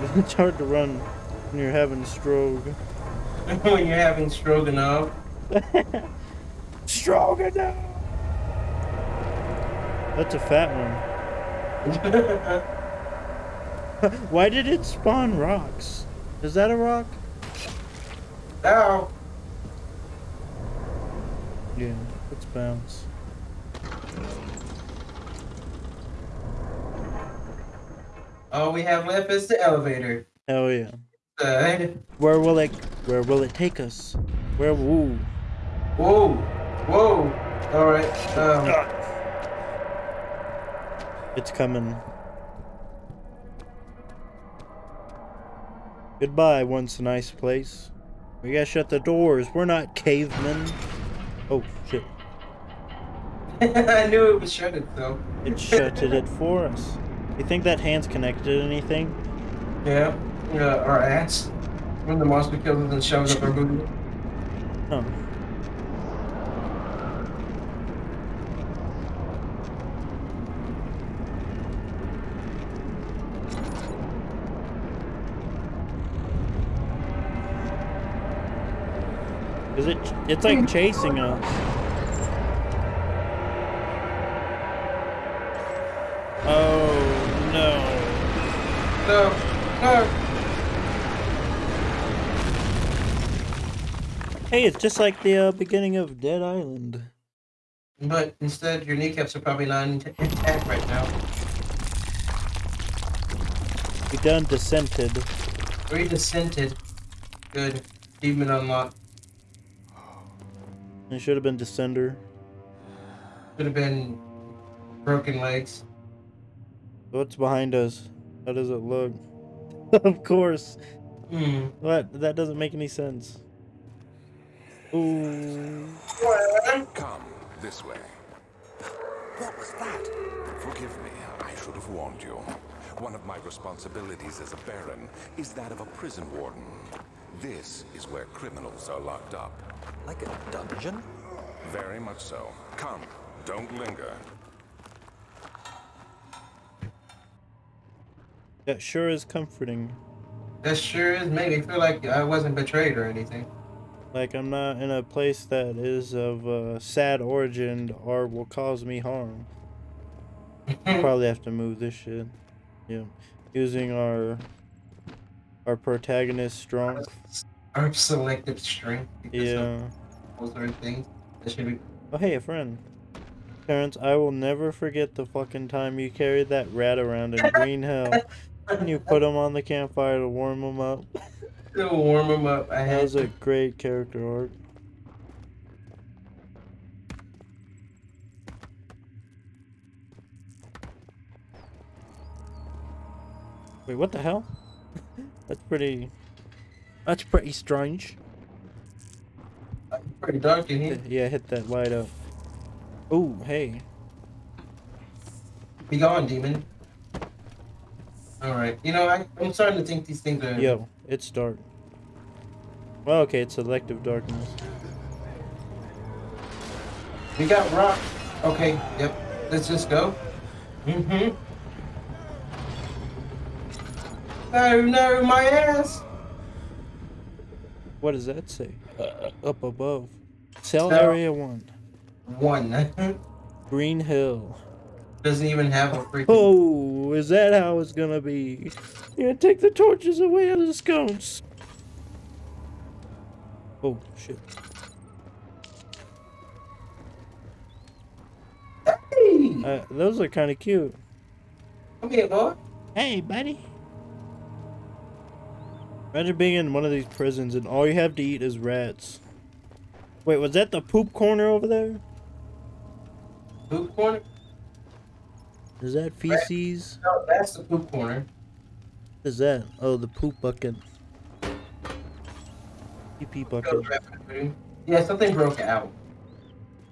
it's hard to run when you're having stroke. when you're having stroganoff. Stroganoff! That's a fat one. Why did it spawn rocks? Is that a rock? Ow! Yeah, let's bounce. All we have left is the elevator. Hell yeah. Uh, Where will it where will it take us? Where woo. whoa! Whoa! Alright, um, It's coming. Goodbye, once a nice place. We gotta shut the doors. We're not cavemen. Oh shit. I knew it was shuttered though. It shutted it for us. You think that hand's connected to anything? Yeah, yeah, our ass. When the monster kills us and shoves up our booty. Oh. Is it? It's like hmm. chasing us. Hey, it's just like the uh, beginning of Dead Island. But instead, your kneecaps are probably not intact right now. We done descented. We descented. Good. Achievement unlocked. It should have been Descender. Should have been broken legs. What's behind us? How does it look? of course. Hmm. What? That doesn't make any sense. Ooh. Come, this way. What was that? Forgive me, I should have warned you. One of my responsibilities as a Baron is that of a prison warden. This is where criminals are locked up. Like a dungeon? Very much so. Come, don't linger. That sure is comforting. That sure is made me feel like I wasn't betrayed or anything. Like I'm not in a place that is of uh, sad origin or will cause me harm. Probably have to move this shit. Yeah. Using our our protagonist strength. Our selective strength. Yeah. Those are things that should be. Oh hey, a friend. Terrence, I will never forget the fucking time you carried that rat around in Green Hell. And you put him on the campfire to warm him up. To warm them up, I That was a great character arc. Wait, what the hell? that's pretty. That's pretty strange. pretty dark in here. Yeah, hit that light up. Oh, hey. Be gone, demon. Alright. You know, I, I'm starting to think these things are. Yo, it's dark. Well, okay, it's selective darkness. We got rock. Okay, yep. Let's just go. Mm-hmm. No, no, my ass! What does that say? Up above. Cell Cell. area one. One. Green Hill. Doesn't even have a freaking. Oh, is that how it's gonna be? Yeah, take the torches away out of the scones. Oh shit. Hey! Uh, those are kind of cute. Come here, boy. Hey, buddy. Imagine being in one of these prisons and all you have to eat is rats. Wait, was that the poop corner over there? Poop corner? Is that feces? No, that's the poop corner. What is that? Oh, the poop bucket. Go bucket. Yeah, something broke out.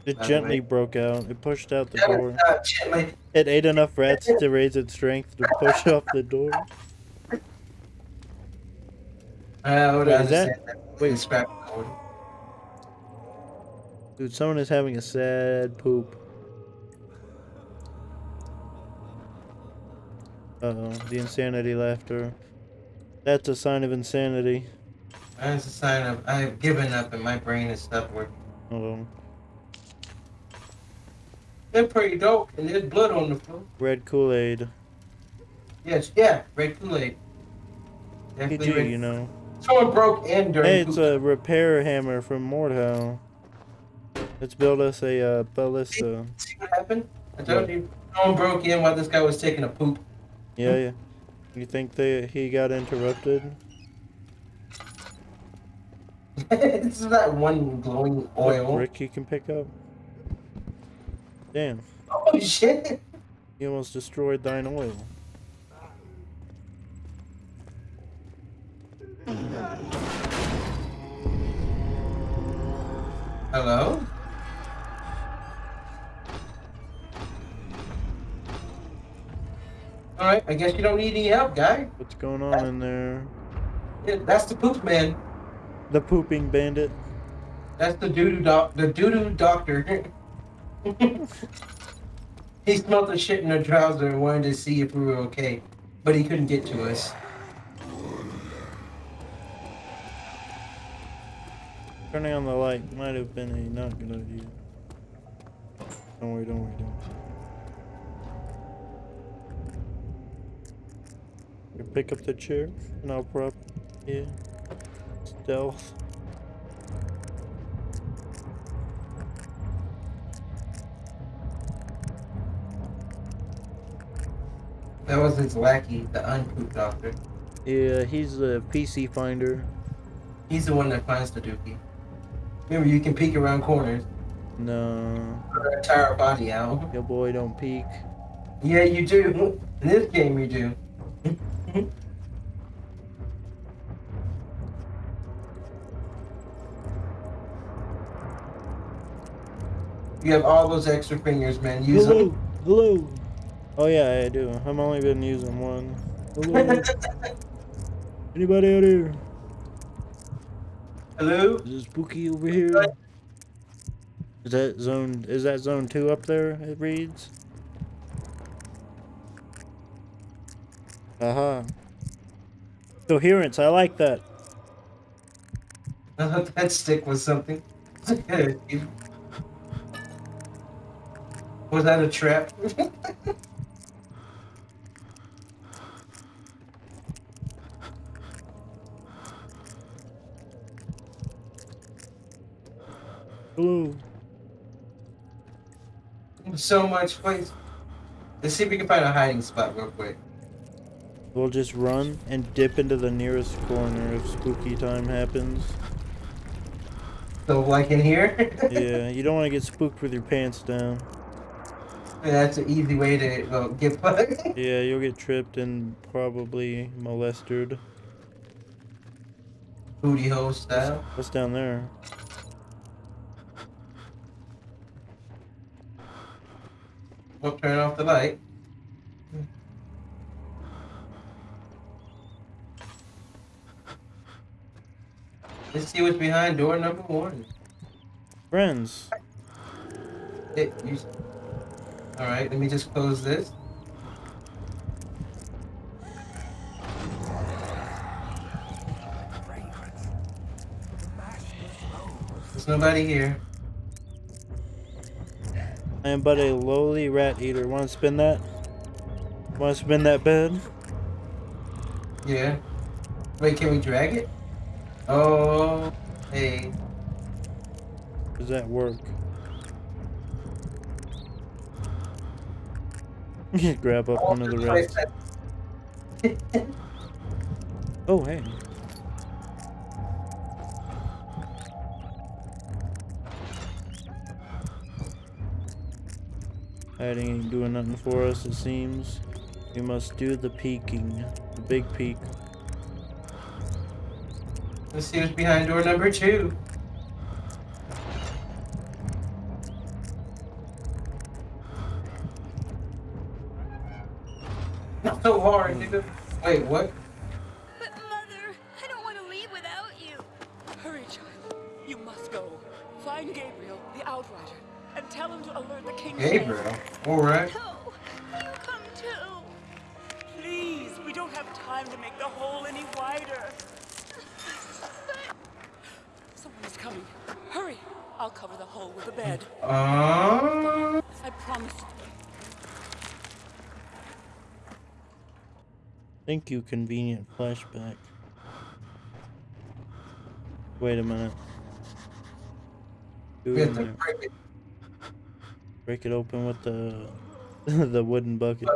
It gently broke out. It pushed out the door. Uh, is. It ate enough rats to raise its strength to push off the door. Uh, Would Wait, is that- that. wait. Wait. Scrap. Dude, someone is having a sad poop. Uh oh, the insanity laughter. That's a sign of insanity. That's a sign of I've given up and my brain has stopped working. Oh, They're pretty dope, and there's blood on the floor. red Kool-Aid. Yes, yeah, red Kool-Aid. PG, red- you know. Someone broke in during. Hey, it's a repair hammer from Mordhau. Let's build us a uh, ballista. See what happened? I told you. Someone broke in while this guy was taking a poop. Yeah, yeah. You think they he got interrupted? this is that one glowing oil. Brick you can pick up. Damn, Oh shit! you almost destroyed thine oil. Hello? Alright, I guess you don't need any help, guy. What's going on in there? Yeah, That's the poop man. The pooping bandit. That's the doo-doo doc the doo-doo doctor. he smelled the shit in the trouser and wanted to see if we were okay. But he couldn't get to us. Turning on the light might have been a not good idea. Don't worry, don't worry, don't worry. You pick up the chair and I'll prop. Yeah. Stealth. That was his lackey, the unpoop doctor. Yeah, he's the PC finder. He's the one that finds the dookie. Remember, you can peek around corners. No, Put her entire body out. your boy don't peek. Yeah, you do. In this game, you do. Mm-hmm. you have all those extra fingers, man. Use Hello, them. hello. Oh yeah, I do. I've only been using one. Hello. Anybody out here? Hello? Is it spooky over here? Is that zone? Is that zone two up there? It reads. Aha. Coherence. I like that. I thought that stick was something. was that a trap? Hello. so much place. Let's see if we can find a hiding spot real quick. We'll just run and dip into the nearest corner if spooky time happens. So, like in here? Yeah, you don't want to get spooked with your pants down. Yeah, That's an easy way to well, get bugged. Yeah, you'll get tripped and probably molested. Booty hole style. What's down there? We'll turn off the light. Let's see what's behind door number one. Friends. It, you, all right, let me just close this. There's nobody here. I am but a lowly rat eater. Want to spin that? Want to spin that bed? Yeah. Wait, can we drag it? Oh, hey. Does that work? Grab up one of the oh, rats. Oh, hey. Hiding ain't doing nothing for us, it seems. We must do the peeking. The big peek. Let's see what's behind door number two. Not so hard, hmm. nigga. Wait, what? But Mother, I don't want to leave without you. Hurry, child. You must go. Find Gabriel, the Outrider, and tell him to alert the King's Gabriel. Alright. No, you come too. Please, we don't have time time to make the hole any wider. Someone is coming. Hurry! I'll cover the hole with a bed. Uh, I promise. Thank you, convenient flashback. Wait a minute. Ooh, we have to break it. Break it open with the the wooden bucket.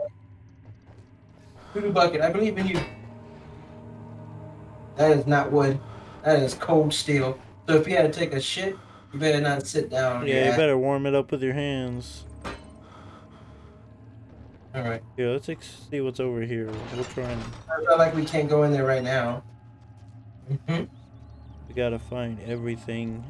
Voodoo bucket, I believe in you. That is not wood. That is cold steel. So if you had to take a shit, you better not sit down. Yeah, you better warm it up with your hands. All right. Yeah, let's ex- see what's over here. We'll try and I feel like we can't go in there right now. Mhm. we gotta find everything.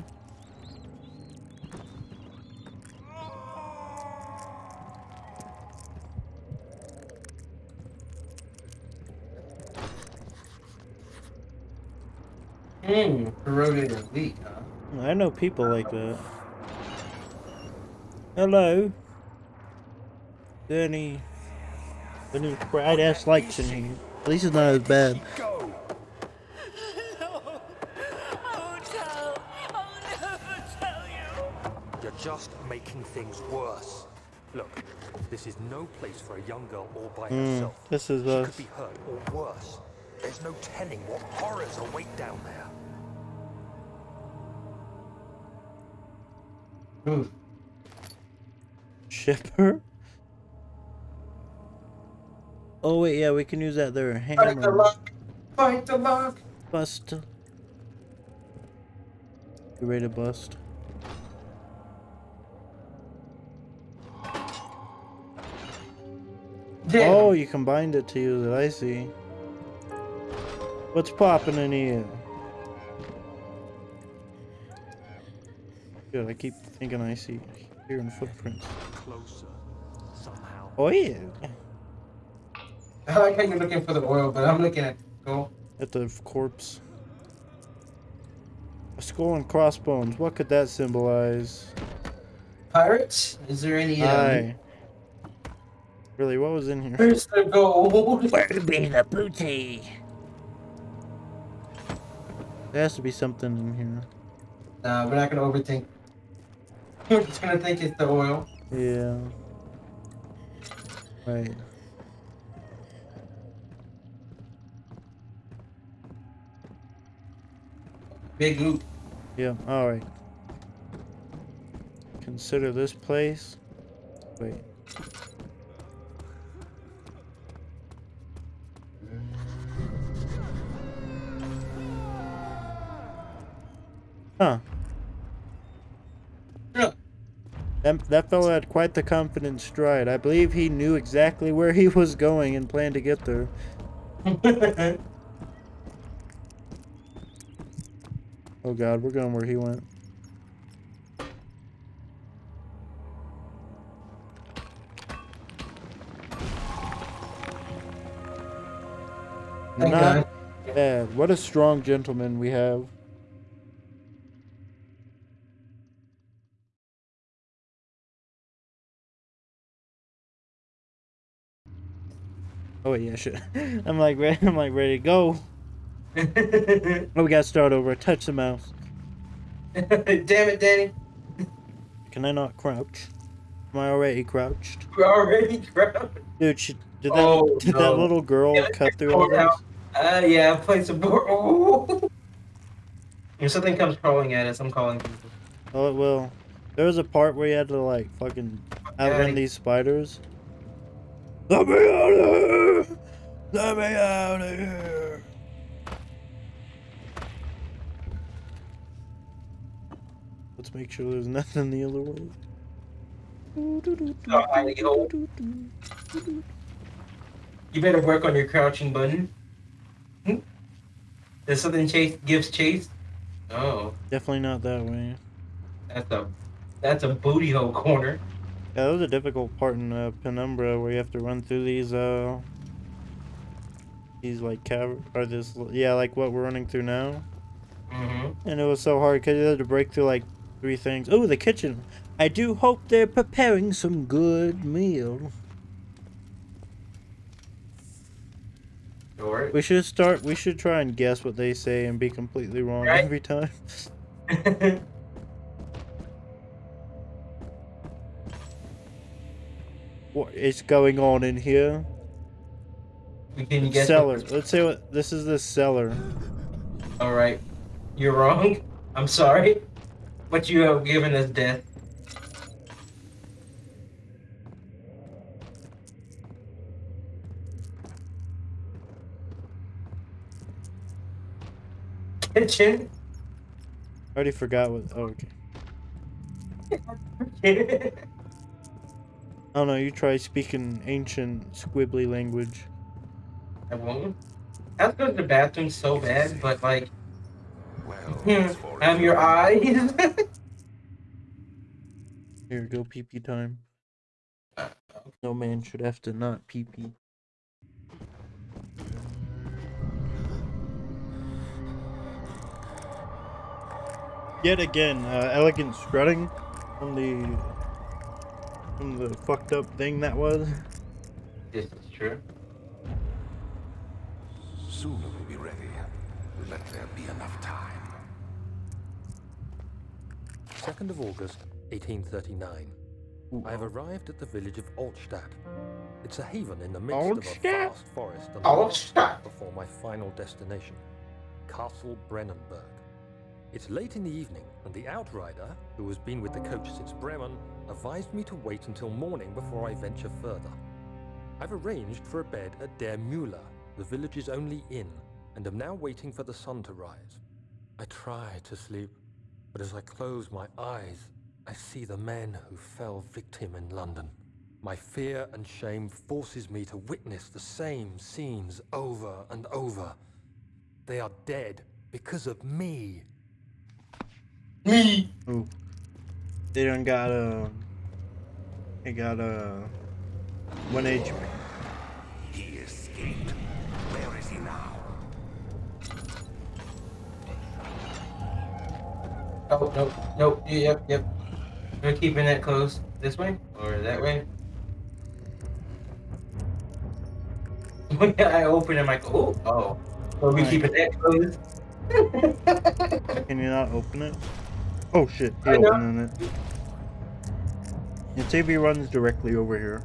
Hmm. Corroded elite, huh? I know people like that. Hello. Any any bright ass lights in here? At least it's not as bad. Go! No! I won't tell! I'll never tell you! You're just making things worse. Look, this is no place for a young girl all by Hmm, herself. this is She us. could be hurt or worse. There's no telling what horrors await down there. Ooh. Shipper? Oh wait, yeah, we can use that there. Hammer. Fight the lock. Fight the lock. Bust. You ready to bust? Oh, you combined it to use it. I see. What's popping in here? Good. I keep thinking I see hearing footprints. Closer, somehow. Oh yeah, I like how you're looking for the oil, but I'm looking at gold. at the corpse. A skull and crossbones. What could that symbolize? Pirates? Is there any? Um, Really, what was in here? Where's the gold? be the booty? There has to be something in here. Nah, we're not gonna overthink. We're just gonna think it's the oil. Yeah. Right. Big loop. Yeah, alright. Consider this place. Wait. That, fellow had quite the confident stride. I believe he knew exactly where he was going and planned to get there. Oh god, we're going where he went. Thank Not God. bad. What a strong gentleman we have. Oh yeah, shit. I'm like ready. I'm like ready to go. Oh, we gotta start over. Touch the mouse. Damn it, Danny. Can I not crouch? Am I already crouched? We're already grabbed. Dude, she, did that Oh, did that little girl Yeah, cut through all this? Uh, yeah, played some board. Oh. If something comes crawling at us, I'm calling people. Oh, it will. There was a part where you had to like fucking outrun these spiders. Let me out of here! Let me out of here! Let's make sure there's nothing in the other way. Hidey. You better work on your crouching button. Hmm? Does something chase gives chase? Oh, Definitely not that way. that's a that's a booty hole corner. Yeah, that was a difficult part in uh, Penumbra where you have to run through these uh these like cav or this yeah like what we're running through now, Mm-hmm. and it was so hard because you had to break through like three things. Oh, the kitchen. I do hope they're preparing some good meal. Short. We should start. We should try and guess what they say and be completely wrong Right. every time. What is going on in here? we can guess. cellar. Let's say what this is. The cellar. All right. You're wrong. I'm sorry. But you have given us death. Kitchen. I already forgot what. Oh, okay. I I don't know. You try speaking ancient squibbly language. I won't. I have to go to the bathroom so bad, but like, Well, as I'm your eyes. Here, go pee pee time. Uh, No man should have to not pee pee. Yet again, uh, elegant strutting from the from the fucked up thing that was. this is true. Soon it will be ready. Let there be enough time. 2nd of August, 1839. I have arrived at the village of Altstadt. It's a haven in the midst of a vast forest and Altstadt. before my final destination, Castle Brennenburg. It's late in the evening, and the outrider, who has been with the coach since Bremen, advised me to wait until morning before I venture further. I've arranged for a bed at Der Müller, the village's only inn, and am now waiting for the sun to rise. I try to sleep, but as I close my eyes, I see the men who fell victim in London. My fear and shame forces me to witness the same scenes over and over. They are dead because of me. Me. Ooh. They done got a. They got a. One HP. He escaped. Where is he now? Oh no, no, yep, yep. We're keeping that closed. This way or that way? I open it, I'm like, oh, oh. Are we Right. keeping that closed? Can you not open it? Oh shit, he I know. opening it. And TV runs directly over here.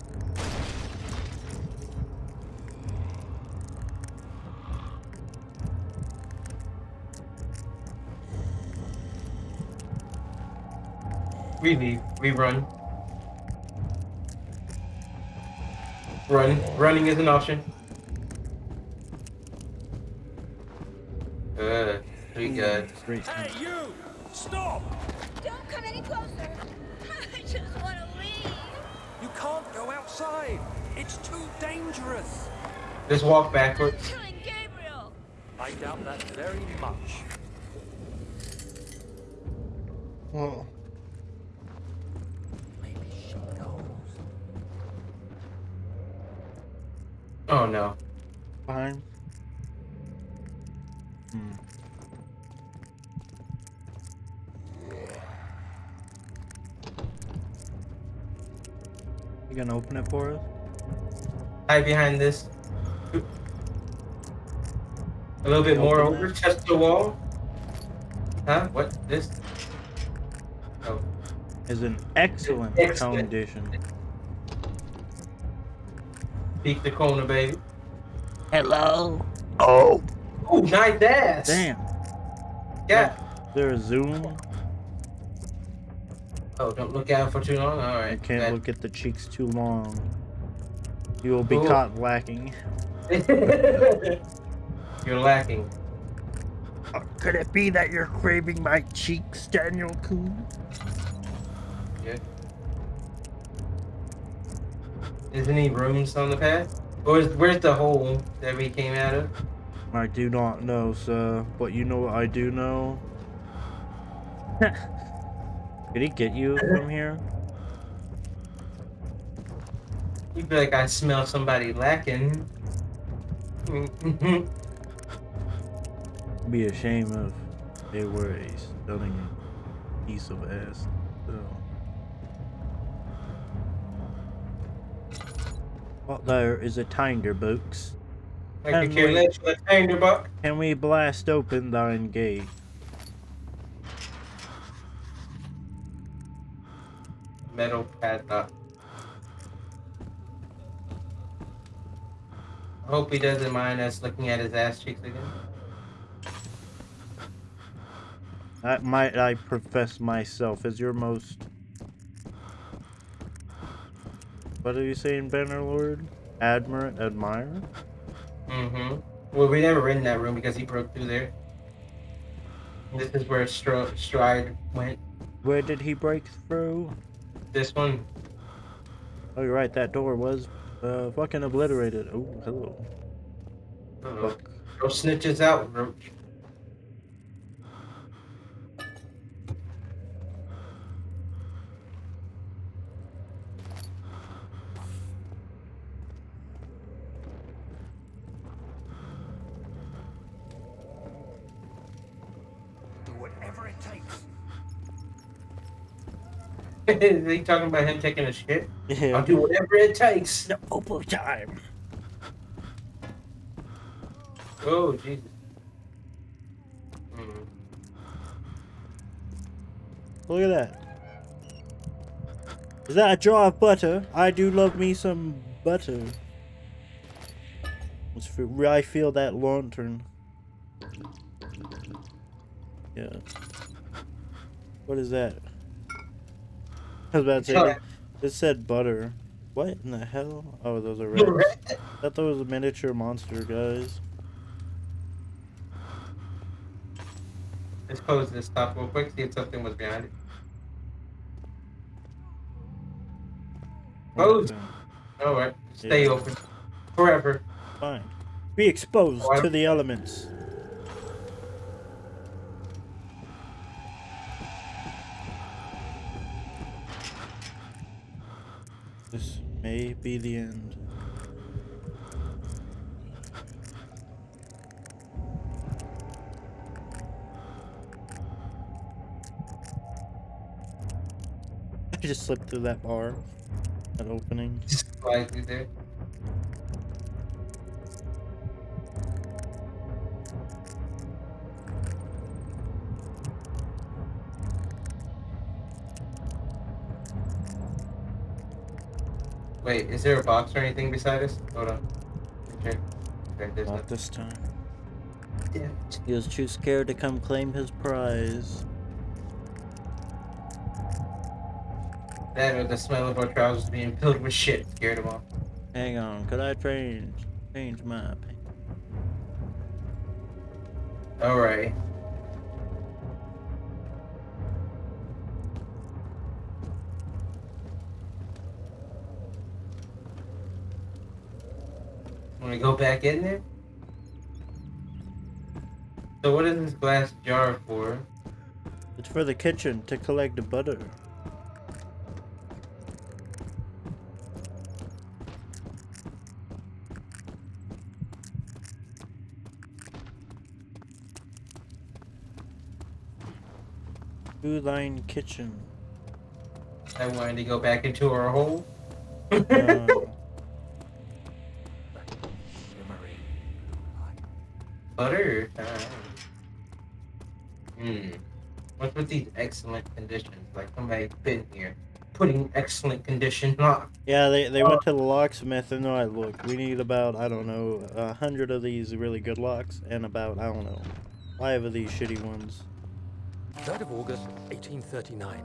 We leave. We run. Run. Running is an option. Uh, we got. Hey, you! Stop! Don't come any closer. I just want to leave. You can't go outside! It's too dangerous! Just walk I'm backwards. killing Gabriel. I doubt that very much. Oh, Maybe she knows. Oh no. fine. Hmm. You gonna open it for us? Hide behind this. A little bit more Open over. Touch the wall. Huh? What? This? Oh. Is an excellent, Excellent. foundation. Peek the corner, baby. Hello. Oh, Oh, nice ass. Damn. Yeah. Is there a zoom? Oh, don't look out for too long. Alright. I right. can't look at the cheeks too long. You will be Cool. caught lacking. You're lacking. Uh, could it be that you're craving my cheeks, Daniel Coon? Yeah. Is any rooms on the path? Or is, where's the hole that we came out of? I do not know, sir. But you know what I do know? Did he get you from here? You feel like I smell somebody lacking. Be a shame if they were a stunning piece of ass. So. Well, there is a tinder, books. I Can care we- less what I turned about. Can we blast open thine gate? Metal padlock. I hope he doesn't mind us looking at his ass cheeks again. I might I profess myself as your most What are you saying, Bannerlord? Admir admire? Mm-hmm. Well, we never in that room because he broke through there. This is where Stro- Stride went. Where did he break through? This one. Oh you're right, that door was uh fucking obliterated. Oh hello. Uh-oh. Go snitches out, Roach. Is he talking about him taking a shit? I'll do whatever it takes. No open time. Oh, Jesus. Mm. Look at that. Is that a jar of butter? I do love me some butter. Let's I feel that lantern. Yeah. What is that? I was about to say, it- said butter. What in the hell? Oh, those are rats. I thought those were miniature monster guys. Let's close this top real quick, see if something was behind it. Closed. Alright, stay Yeah. open. Forever. Fine. Be exposed oh, Why- to the elements. May be the end. I just slipped through that bar. That opening. Just slide through there. Wait, is there a box or anything beside us? Hold on. Okay. Okay, Not nothing. this time. Yeah. He was too scared to come claim his prize. That or the smell of our trousers being filled with shit scared him off. Hang on, could I change change my opinion? Alright. Want to go back in there? So what is this glass jar for? It's for the kitchen to collect the butter. To line kitchen. I wanted to go back into our hole. Butter time. Hmm. What's with these excellent conditions? Like somebody's been here, putting excellent condition on. yeah, they, they went to the locksmith and they're like, look, we need about, I don't know, a hundred of these really good locks and about, I don't know, five of these shitty ones. 3rd of August, 1839.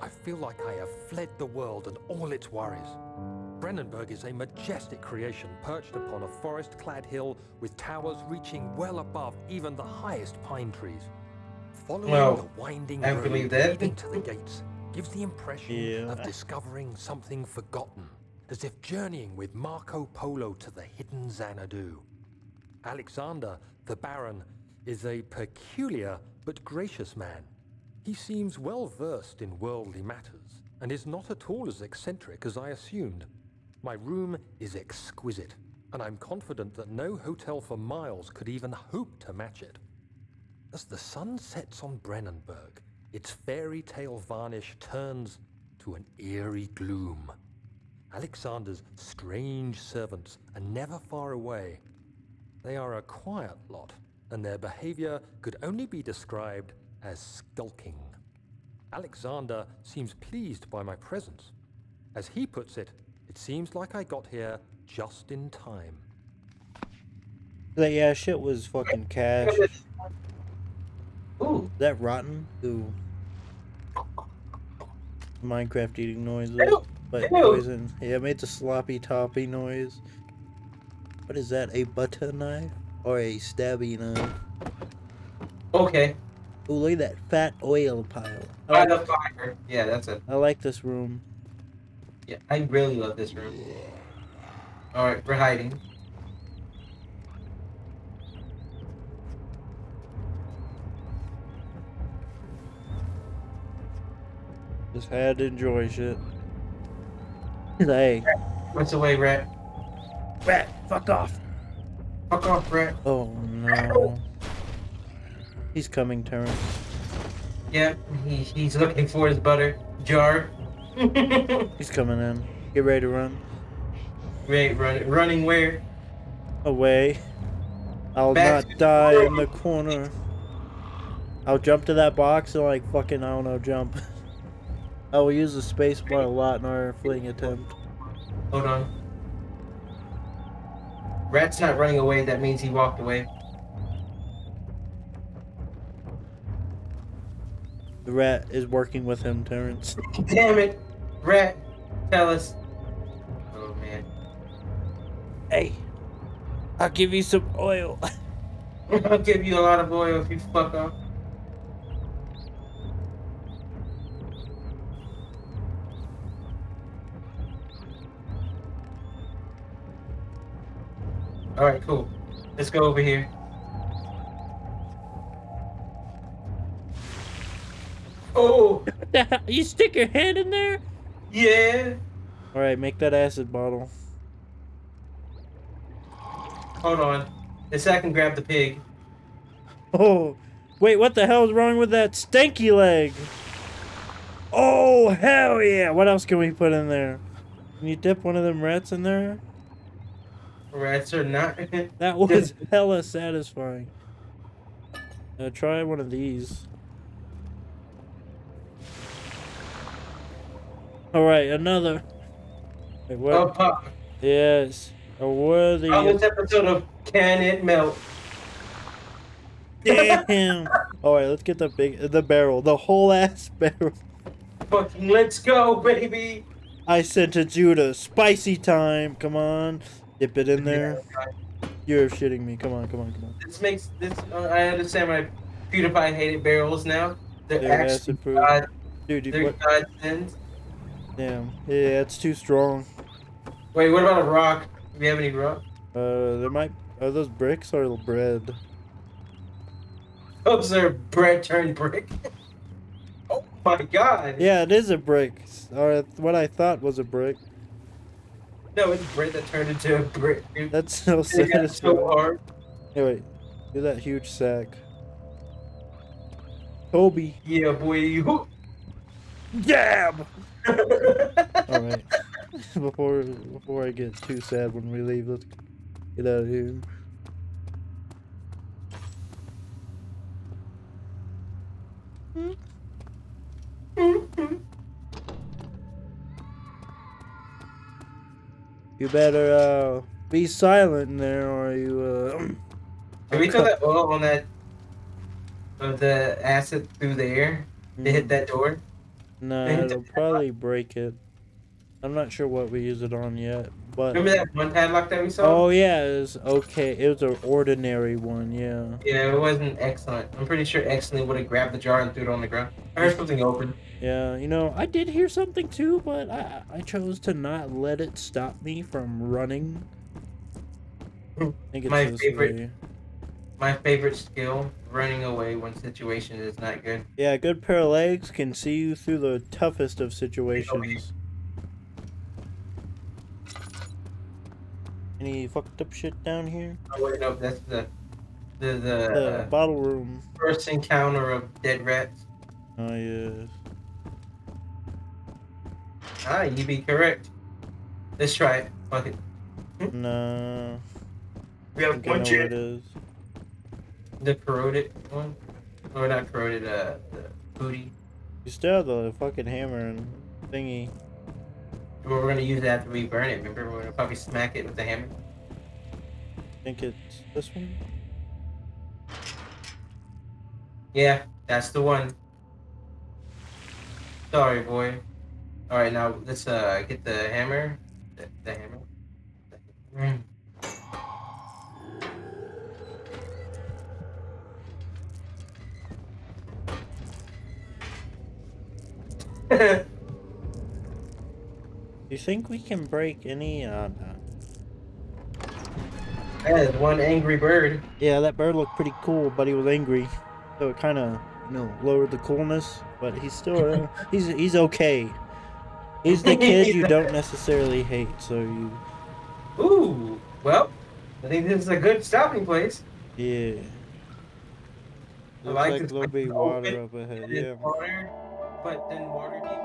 I feel like I have fled the world and all its worries. Brennenburg is a majestic creation perched upon a forest-clad hill with towers reaching well above even the highest pine trees. Following Well, the winding I road believe that. leading to the gates gives the impression Yeah. of discovering something forgotten, as if journeying with Marco Polo to the hidden Xanadu. Alexander, the Baron, is a peculiar but gracious man. He seems well versed in worldly matters and is not at all as eccentric as I assumed. My room is exquisite, and I'm confident that no hotel for miles could even hope to match it. As the sun sets on Brennenburg, its fairy tale varnish turns to an eerie gloom. Alexander's strange servants are never far away, They are a quiet lot, and their behavior could only be described as skulking. Alexander seems pleased by my presence. As he puts it, it seems like I got here just in time. Like, yeah, shit was fucking cash. Is Ooh, that rotten? Ooh. Minecraft eating noises. But poison. Yeah, it made the sloppy toppy noise. What is that? A butter knife? Or a stabby knife? okay. Ooh, look at that fat oil pile. I By like, the fire. Yeah, that's it. I like this room. Yeah, I really love this room. All right, we're hiding. Just had to enjoy shit. hey, What's away, rat? rat, fuck off. Fuck off, rat. Oh no. He's coming, Terrence. Yeah, he, he's looking for his butter jar. He's coming in. Get ready to run. Wait, run, running where? Away. I'll Back not die in the corner. I'll jump to that box and like fucking I don't know jump. I will use the space bar a lot in our fleeing attempt. Hold on. Rat's not running away. That means he walked away. The rat is working with him, Terrence. Damn it, rat! Tell us. Oh man. Hey, I'll give you some oil. I'll give you a lot of oil if you fuck off. Alright, cool. Let's go over here. Oh, you stick your head in there? yeah. All right, make that acid bottle. Hold on. This I can grab the pig. Oh, wait, what the hell is wrong with that stanky leg? Oh, hell yeah. What else can we put in there? Can you dip one of them rats in there? Rats are not. That was hella satisfying. Uh, try one of these. All right, another. Wait, what? oh, pop. Yes, a worthy. On this episode of Can It Melt? Damn. All right, let's get the big, the barrel, the whole ass barrel. Fucking let's go, baby. I sent to Judah. Spicy time. Come on, dip it in there. You're shitting me. Come on, come on, come on. This makes this. Uh, I understand why PewDiePie hated barrels now. They're, They're actually. God, Dude, you, they're what? God sins. Damn. Yeah, it's too strong. Wait, what about a rock? Do we have any rock? Uh, there might. Are those bricks or bread? Those are bread turned brick. oh my god. Yeah, it is a brick. Or what I thought was a brick. No, it's bread that turned into a brick. That's so It got so hard. Hey, wait. Do that huge sack. Toby. Yeah, boy. You. Dab! Alright. before before I get too sad when we leave, let's get out of here. You better uh be silent in there or you uh Can we throw that oil on that? Of the acid through the air to hit that door? No, it'll probably break it. I'm not sure what we use it on yet, but Remember that one padlock that we saw? oh yeah, it was okay. It was an ordinary one, yeah. Yeah, it wasn't excellent. I'm pretty sure excellent would have grabbed the jar and threw it on the ground. I heard something open. Yeah, you know, I did hear something too, but I I chose to not let it stop me from running. I think it's My favorite- way. My favorite skill, running away when situation is not good. Yeah, a good pair of legs can see you through the toughest of situations. Any fucked up shit down here? Oh wait, no, that's the the the, The uh, bottle room. first encounter of dead rats. Oh yes. Ah, you be correct. Let's try it. Fuck it. No. We have one chance. The corroded one, or not corroded. Uh, the booty. You still have the fucking hammer and thingy. Well, we're gonna use that after we burn it. Remember, we're gonna probably smack it with the hammer. I think it's this one. Yeah, that's the one. Sorry, boy. All right, now let's uh get the hammer. The, the hammer. Mm. You think we can break any? Uh, no. that one angry bird. Yeah, that bird looked pretty cool, but he was angry, so it kind of, you know, lowered the coolness. But he's still, he's he's okay. He's the kid you don't necessarily hate, so you, Ooh, well, I think this is a good stopping place. yeah. I Looks like like a little bit is water up ahead. Yeah. water, but then water demon.